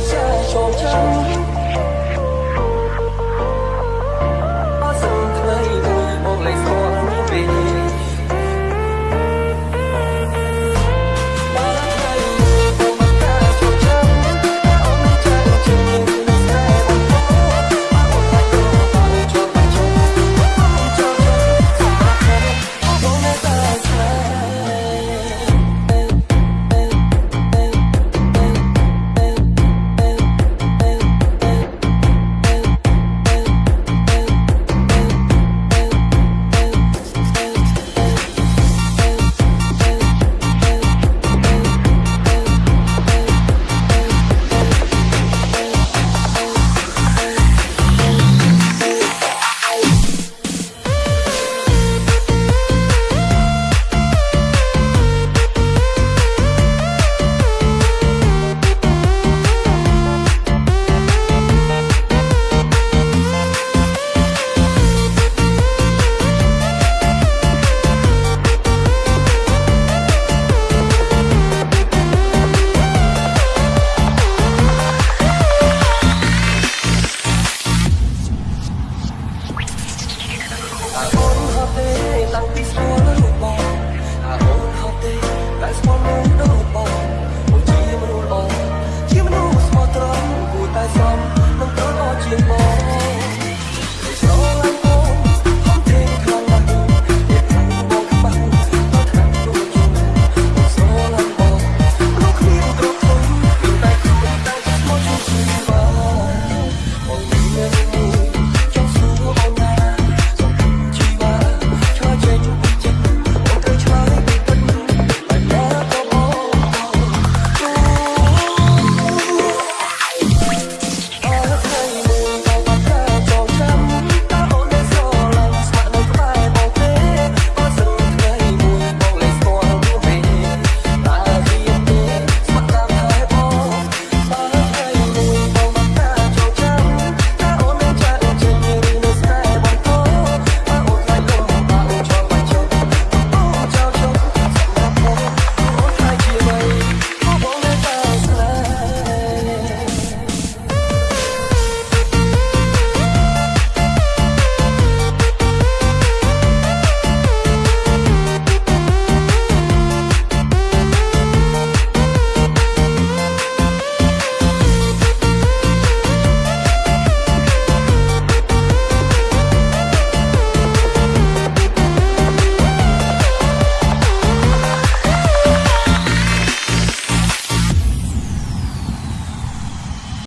在手中。